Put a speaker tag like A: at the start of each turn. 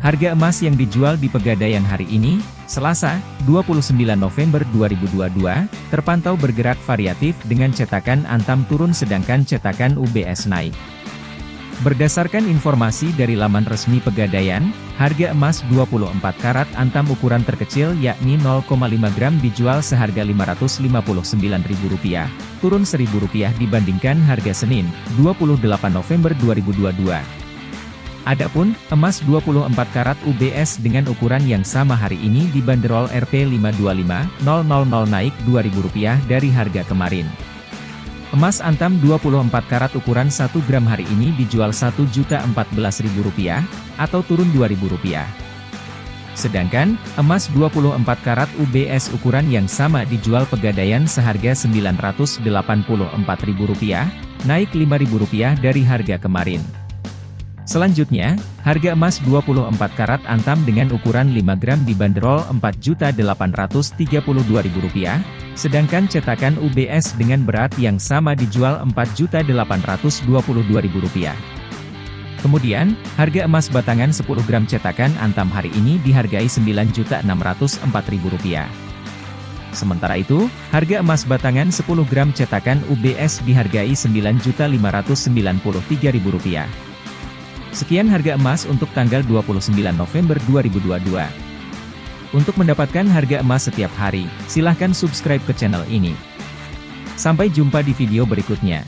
A: Harga emas yang dijual di Pegadaian hari ini, Selasa, 29 November 2022, terpantau bergerak variatif dengan cetakan Antam turun sedangkan cetakan UBS naik. Berdasarkan informasi dari laman resmi Pegadaian, harga emas 24 karat Antam ukuran terkecil yakni 0,5 gram dijual seharga Rp559.000, turun Rp1.000 dibandingkan harga Senin, 28 November 2022. Adapun, emas 24 karat UBS dengan ukuran yang sama hari ini dibanderol Rp525.000 naik Rp2.000 dari harga kemarin. Emas antam 24 karat ukuran 1 gram hari ini dijual Rp1.014.000 atau turun Rp2.000. Sedangkan, emas 24 karat UBS ukuran yang sama dijual pegadaian seharga Rp984.000, naik Rp5.000 dari harga kemarin. Selanjutnya, harga emas 24 karat antam dengan ukuran 5 gram dibanderol Rp4.832.000, sedangkan cetakan UBS dengan berat yang sama dijual Rp4.822.000. Kemudian, harga emas batangan 10 gram cetakan antam hari ini dihargai Rp9.604.000. Sementara itu, harga emas batangan 10 gram cetakan UBS dihargai Rp9.593.000. Sekian harga emas untuk tanggal 29 November 2022. Untuk mendapatkan harga emas setiap hari, silahkan subscribe ke channel ini. Sampai jumpa di video berikutnya.